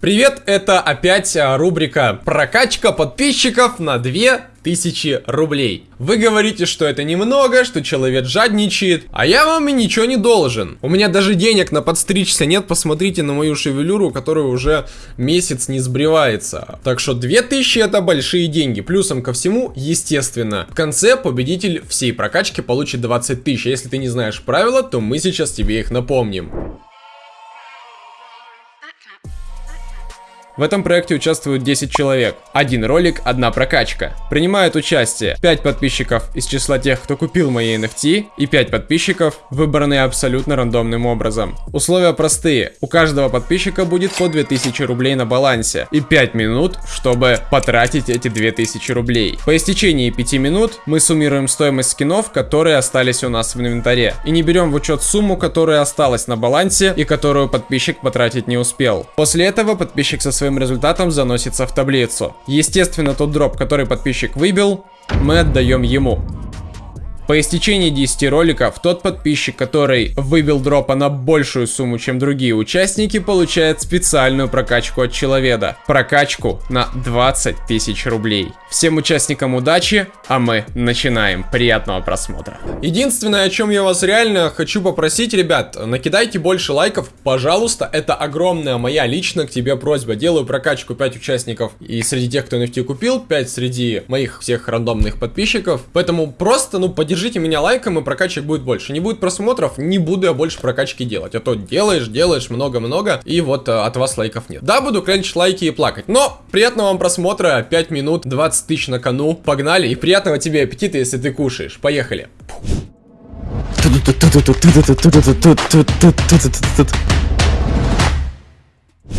Привет, это опять а, рубрика «Прокачка подписчиков на 2000 рублей». Вы говорите, что это немного, что человек жадничает, а я вам и ничего не должен. У меня даже денег на подстричься нет, посмотрите на мою шевелюру, которая уже месяц не сбривается. Так что 2000 это большие деньги. Плюсом ко всему, естественно, в конце победитель всей прокачки получит 20 тысяч. А если ты не знаешь правила, то мы сейчас тебе их напомним. В этом проекте участвуют 10 человек. Один ролик, одна прокачка. Принимают участие 5 подписчиков из числа тех, кто купил мои NFT, и 5 подписчиков, выбранные абсолютно рандомным образом. Условия простые. У каждого подписчика будет по 2000 рублей на балансе и 5 минут, чтобы потратить эти 2000 рублей. По истечении 5 минут мы суммируем стоимость скинов, которые остались у нас в инвентаре. И не берем в учет сумму, которая осталась на балансе и которую подписчик потратить не успел. После этого подписчик со своим своим результатом заносится в таблицу. Естественно, тот дроп, который подписчик выбил, мы отдаем ему. По истечении 10 роликов, тот подписчик, который выбил дропа на большую сумму, чем другие участники, получает специальную прокачку от человека. Прокачку на 20 тысяч рублей. Всем участникам удачи, а мы начинаем. Приятного просмотра. Единственное, о чем я вас реально хочу попросить, ребят, накидайте больше лайков, пожалуйста. Это огромная моя лично к тебе просьба. Делаю прокачку 5 участников и среди тех, кто NFT купил, 5 среди моих всех рандомных подписчиков. Поэтому просто, ну, поддержите Поддержите меня лайком, и прокачек будет больше. Не будет просмотров, не буду я больше прокачки делать. А то делаешь, делаешь много-много, и вот а, от вас лайков нет. Да, буду клянчить лайки и плакать. Но приятного вам просмотра, 5 минут, 20 тысяч на кону. Погнали, и приятного тебе аппетита, если ты кушаешь. Поехали.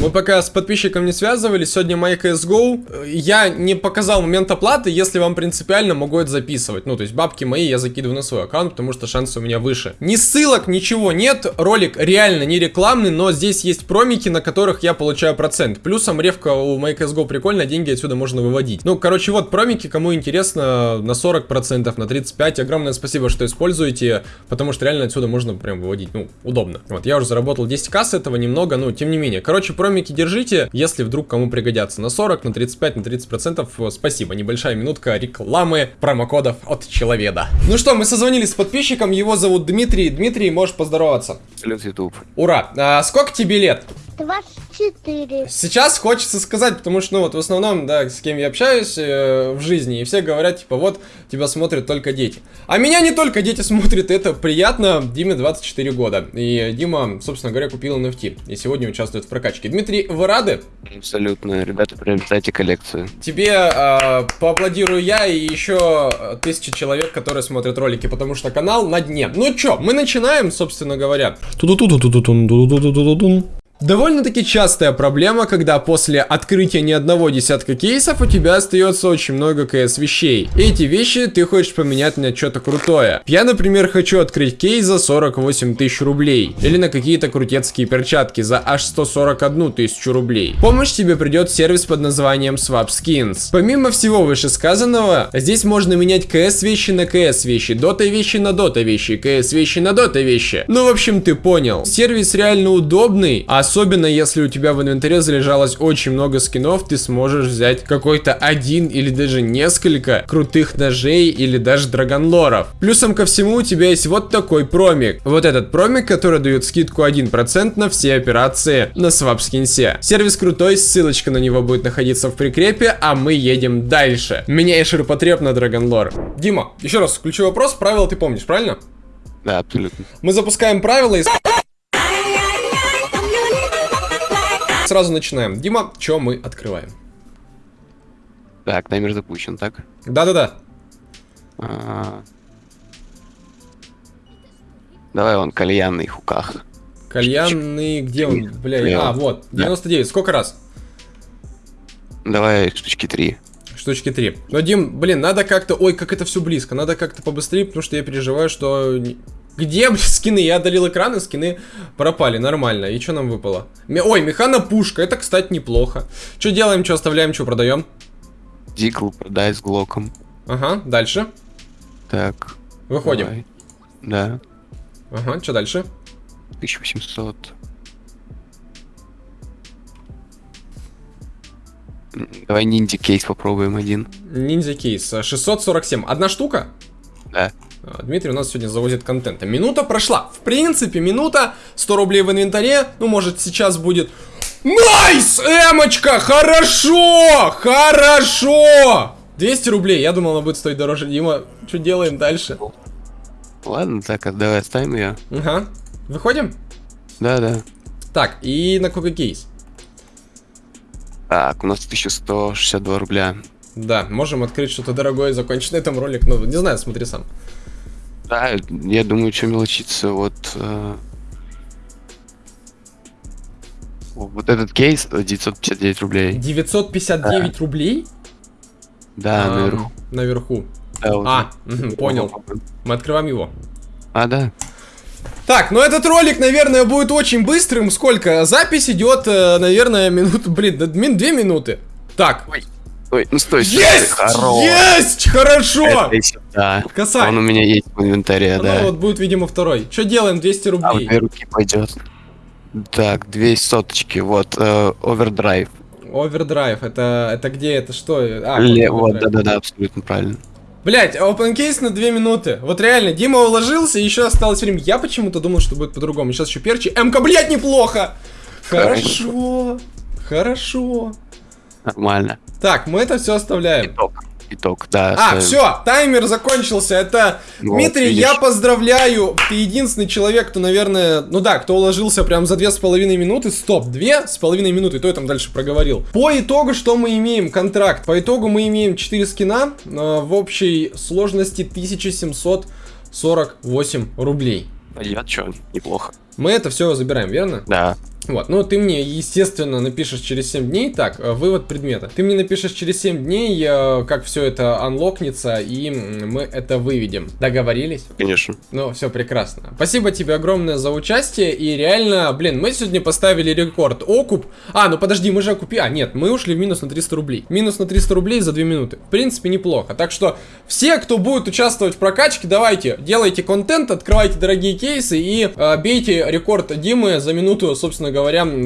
Мы пока с подписчиком не связывались, сегодня моя CSGO. Я не показал момент оплаты, если вам принципиально могу это записывать. Ну, то есть бабки мои я закидываю на свой аккаунт, потому что шансы у меня выше. Ни ссылок, ничего нет. Ролик реально не рекламный, но здесь есть промики, на которых я получаю процент. Плюсом ревка у моей CSGO прикольно, деньги отсюда можно выводить. Ну, короче, вот промики, кому интересно, на 40%, на 35%. Огромное спасибо, что используете, потому что реально отсюда можно прям выводить, ну, удобно. Вот, я уже заработал 10к с этого немного, ну, тем не менее. Короче, промики держите, если вдруг кому пригодятся. На 40, на 35, на 30 процентов. Спасибо, небольшая минутка рекламы промокодов от человека. Ну что, мы созвонились с подписчиком, его зовут Дмитрий. Дмитрий, можешь поздороваться. Салют, YouTube. Ура. А, сколько тебе лет? 24. Сейчас хочется сказать, потому что, ну, вот в основном, да, с кем я общаюсь э, в жизни, и все говорят, типа, вот, тебя смотрят только дети. А меня не только дети смотрят, это приятно. Диме 24 года. И Дима, собственно говоря, купил NFT. И сегодня участвует в прокачке. Дмитрий, вы рады? Абсолютно. Ребята, приобретайте коллекцию. Тебе э, поаплодирую я и еще тысячи человек, которые смотрят ролики, потому что канал на дне. Ну чё, мы начинаем, собственно говоря. Довольно-таки частая проблема, когда после открытия не одного десятка кейсов у тебя остается очень много КС вещей. Эти вещи ты хочешь поменять на что-то крутое. Я, например, хочу открыть кейс за 48 тысяч рублей. Или на какие-то крутецкие перчатки за аж 141 тысячу рублей. Помощь тебе придет сервис под названием Swap Skins. Помимо всего вышесказанного, здесь можно менять КС вещи на КС вещи, дота вещи на дота вещи, КС вещи на дота вещи. Ну, в общем, ты понял. Сервис реально удобный, а Особенно если у тебя в инвентаре залежалось очень много скинов, ты сможешь взять какой-то один или даже несколько крутых ножей или даже драгонлоров. Плюсом ко всему у тебя есть вот такой промик. Вот этот промик, который дает скидку 1% на все операции на свапскинсе. Сервис крутой, ссылочка на него будет находиться в прикрепе, а мы едем дальше. Меняй ширпотреб на драгонлор. Дима, еще раз, ключевой вопрос, правила ты помнишь, правильно? Да, абсолютно. Мы запускаем правила и сразу начинаем. Дима, что мы открываем? Так, таймер запущен, так? Да-да-да. А -а -а. Давай он кальянный хуках. Кальянный, где он? Бля, а, вот, 99. Да. Сколько раз? Давай штучки 3. Штучки 3. Но, Дим, блин, надо как-то... Ой, как это все близко. Надо как-то побыстрее, потому что я переживаю, что где, блин, скины? Я удалил экран, и скины пропали, нормально. И что нам выпало? Ой, механа пушка, это, кстати, неплохо. Что делаем, что оставляем, что продаем? Дикл продай с глоком. Ага, дальше. Так. Выходим. Давай. Да. Ага, что дальше? 1800. М, Давай ниндзя кейс попробуем один. Ниндзя кейс. э, 647. Одна штука? Да. А, Дмитрий у нас сегодня завозит контента. Минута прошла. В принципе, минута. 100 рублей в инвентаре. Ну, может, сейчас будет... Nice! Эмочка! Хорошо! Хорошо! 200 рублей. Я думал, она будет стоить дороже. Дима, что делаем дальше? Ладно, так, давай оставим ее. Ага. Выходим? Да, да. Так, и на какой кейс? Так, у нас 1162 рубля. Да, можем открыть что-то дорогое и закончить на этом ролик. Ну, не знаю, смотри сам. Да, я думаю, что мелочиться, вот... э, Вот этот кейс э, 959 рублей. 959 рублей? Да, Ам, наверху. Наверху. Да, вот А, мгм, понял. Мы открываем его. А, да. Так, ну этот ролик, наверное, будет очень быстрым. Сколько? Запись идет, э, наверное, минут, блин, две минуты. Так. Ой, ну стой, стой, Есть! хорош. Есть! Хорошо! Сюда. Касай. Он у меня есть в инвентаре, Ну да. вот будет, видимо, второй. Что делаем? 200 А, в рублей. две руки пойдет. Так, две соточки, вот, э, овердрайв. Овердрайв, это, это где, это что? А, Ле- вот да-да-да, абсолютно правильно. Блять, open case на 2 минуты. Вот реально, Дима уложился, и еще осталось время. Я почему-то думал, что будет по-другому. Сейчас еще перчи. МК, блять, неплохо! Хорошо. Хорошо. Нормально. Так, мы это все оставляем. Итог. Итог, да. А, ставим. все, таймер закончился. Это Вот, Дмитрий, видишь. я поздравляю. Ты единственный человек, кто, наверное, ну да, кто уложился прям за две с половиной минуты. Стоп, две с половиной минуты, то я там дальше проговорил. По итогу, что мы имеем? Контракт. По итогу мы имеем 4 скина э, в общей сложности 1748 рублей. Пойдет, что, неплохо. Мы это все забираем, верно? Да. Вот, ну ты мне, естественно, напишешь через 7 дней, так, э, вывод предмета. Ты мне напишешь через 7 дней, э, как все это анлокнется, и мы это выведем. Договорились? Конечно. Ну, все прекрасно. Спасибо тебе огромное за участие, и реально, блин, мы сегодня поставили рекорд. Окуп. А, ну подожди, мы же окупи... А, нет, мы ушли в минус на 300 рублей. Минус на 300 рублей за 2 минуты. В принципе, неплохо. Так что, все, кто будет участвовать в прокачке, давайте, делайте контент, открывайте дорогие кейсы и э, бейте рекорд Димы за минуту, собственно говоря,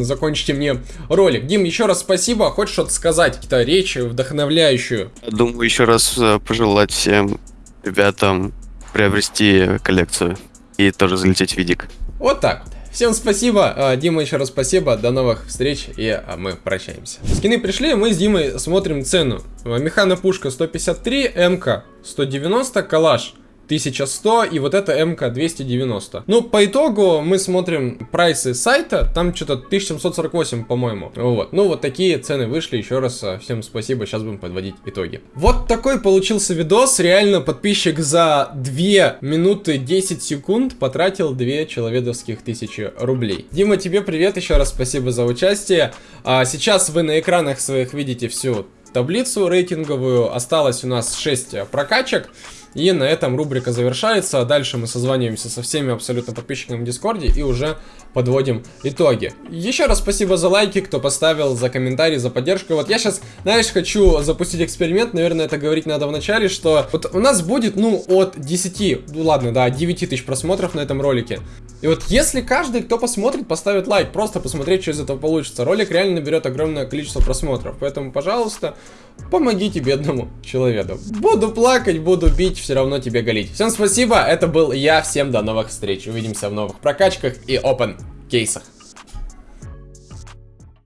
закончите мне ролик. Дим, еще раз спасибо. Хочешь что-то сказать? Какие-то речи вдохновляющую? Думаю, еще раз э, пожелать всем ребятам приобрести коллекцию и тоже залететь в видик. Вот так вот. Всем спасибо, А, Дима еще раз спасибо, до новых встреч и а, мы прощаемся. Скины пришли, мы с Димой смотрим цену. Механа пушка 153, МК 190, калаш 1100 и вот это МК 290. Ну, по итогу мы смотрим прайсы сайта, там что-то 1748, по-моему. Вот. Ну, вот такие цены вышли. Еще раз а, всем спасибо, сейчас будем подводить итоги. Вот такой получился видос. Реально подписчик за 2 минуты 10 секунд потратил 2 человедовских тысячи рублей. Дима, тебе привет, еще раз спасибо за участие. А, сейчас вы на экранах своих видите всю таблицу рейтинговую. Осталось у нас 6 прокачек. И на этом рубрика завершается. Дальше мы созваниваемся со всеми абсолютно подписчиками в Дискорде и уже подводим итоги. Еще раз спасибо за лайки, кто поставил, за комментарии, за поддержку. Вот я сейчас, знаешь, хочу запустить эксперимент. Наверное, это говорить надо в начале, что вот у нас будет, ну, от 10, ну ладно, да, 9 тысяч просмотров на этом ролике. И вот если каждый, кто посмотрит, поставит лайк, просто посмотреть, что из этого получится, ролик реально наберет огромное количество просмотров. Поэтому, пожалуйста, помогите бедному человеку. Буду плакать, буду бить, все равно тебе галить. Всем спасибо, это был я, всем до новых встреч. Увидимся в новых прокачках и open кейсах.